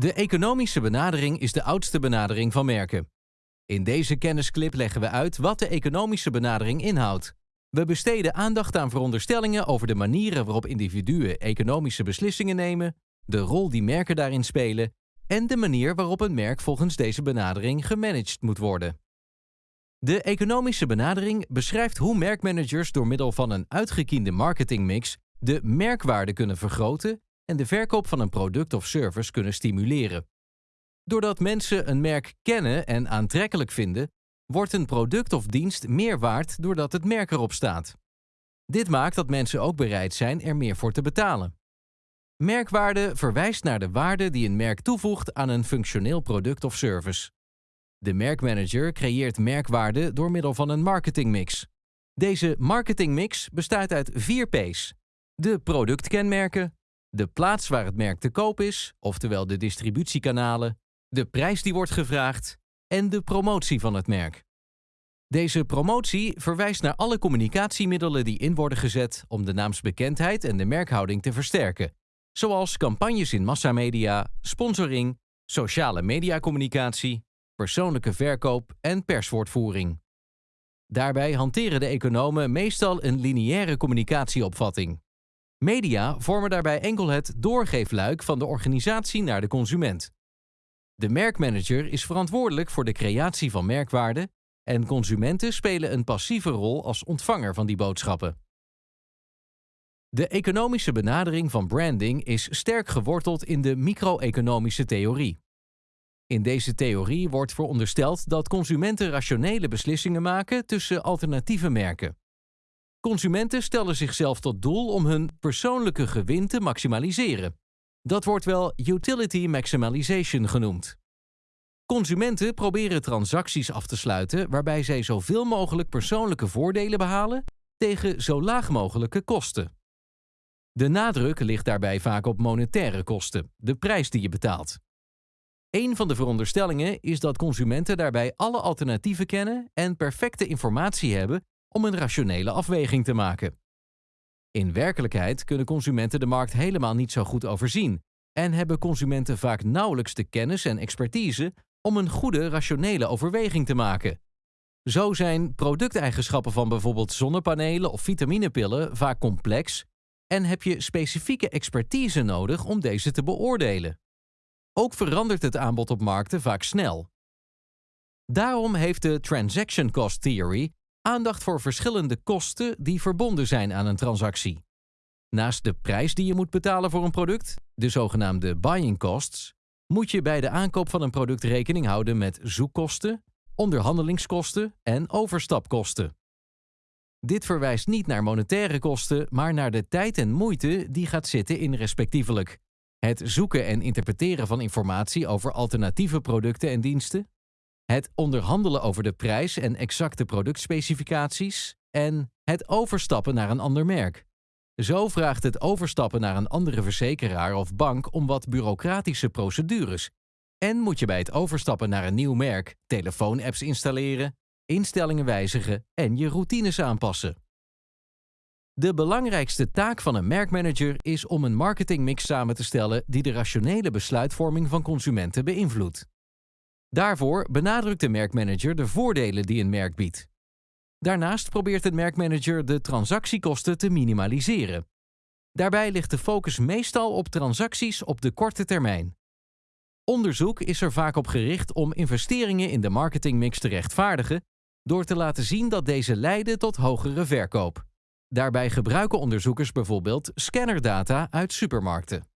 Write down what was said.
De economische benadering is de oudste benadering van merken. In deze kennisclip leggen we uit wat de economische benadering inhoudt. We besteden aandacht aan veronderstellingen over de manieren waarop individuen economische beslissingen nemen, de rol die merken daarin spelen en de manier waarop een merk volgens deze benadering gemanaged moet worden. De economische benadering beschrijft hoe merkmanagers door middel van een uitgekiende marketingmix de merkwaarde kunnen vergroten en de verkoop van een product of service kunnen stimuleren. Doordat mensen een merk kennen en aantrekkelijk vinden, wordt een product of dienst meer waard doordat het merk erop staat. Dit maakt dat mensen ook bereid zijn er meer voor te betalen. Merkwaarde verwijst naar de waarde die een merk toevoegt aan een functioneel product of service. De merkmanager creëert merkwaarde door middel van een marketingmix. Deze marketingmix bestaat uit vier P's: de productkenmerken, de plaats waar het merk te koop is, oftewel de distributiekanalen, de prijs die wordt gevraagd en de promotie van het merk. Deze promotie verwijst naar alle communicatiemiddelen die in worden gezet om de naamsbekendheid en de merkhouding te versterken, zoals campagnes in massamedia, sponsoring, sociale mediacommunicatie, persoonlijke verkoop en perswoordvoering. Daarbij hanteren de economen meestal een lineaire communicatieopvatting. Media vormen daarbij enkel het doorgeefluik van de organisatie naar de consument. De merkmanager is verantwoordelijk voor de creatie van merkwaarde en consumenten spelen een passieve rol als ontvanger van die boodschappen. De economische benadering van branding is sterk geworteld in de micro-economische theorie. In deze theorie wordt verondersteld dat consumenten rationele beslissingen maken tussen alternatieve merken. Consumenten stellen zichzelf tot doel om hun persoonlijke gewin te maximaliseren. Dat wordt wel utility maximization genoemd. Consumenten proberen transacties af te sluiten waarbij zij zoveel mogelijk persoonlijke voordelen behalen tegen zo laag mogelijke kosten. De nadruk ligt daarbij vaak op monetaire kosten, de prijs die je betaalt. Een van de veronderstellingen is dat consumenten daarbij alle alternatieven kennen en perfecte informatie hebben om een rationele afweging te maken. In werkelijkheid kunnen consumenten de markt helemaal niet zo goed overzien en hebben consumenten vaak nauwelijks de kennis en expertise om een goede rationele overweging te maken. Zo zijn producteigenschappen van bijvoorbeeld zonnepanelen of vitaminepillen vaak complex en heb je specifieke expertise nodig om deze te beoordelen. Ook verandert het aanbod op markten vaak snel. Daarom heeft de Transaction Cost Theory aandacht voor verschillende kosten die verbonden zijn aan een transactie. Naast de prijs die je moet betalen voor een product, de zogenaamde buying costs, moet je bij de aankoop van een product rekening houden met zoekkosten, onderhandelingskosten en overstapkosten. Dit verwijst niet naar monetaire kosten, maar naar de tijd en moeite die gaat zitten in respectievelijk het zoeken en interpreteren van informatie over alternatieve producten en diensten, het onderhandelen over de prijs en exacte productspecificaties en het overstappen naar een ander merk. Zo vraagt het overstappen naar een andere verzekeraar of bank om wat bureaucratische procedures. En moet je bij het overstappen naar een nieuw merk telefoonapps installeren, instellingen wijzigen en je routines aanpassen. De belangrijkste taak van een merkmanager is om een marketingmix samen te stellen die de rationele besluitvorming van consumenten beïnvloedt. Daarvoor benadrukt de merkmanager de voordelen die een merk biedt. Daarnaast probeert de merkmanager de transactiekosten te minimaliseren. Daarbij ligt de focus meestal op transacties op de korte termijn. Onderzoek is er vaak op gericht om investeringen in de marketingmix te rechtvaardigen door te laten zien dat deze leiden tot hogere verkoop. Daarbij gebruiken onderzoekers bijvoorbeeld scannerdata uit supermarkten.